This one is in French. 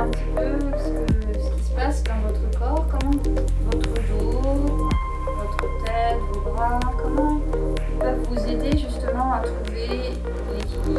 un petit peu ce, qui se passe dans votre corps, comment votre dos, votre tête, vos bras, comment ils peuvent vous aider justement à trouver l'équilibre.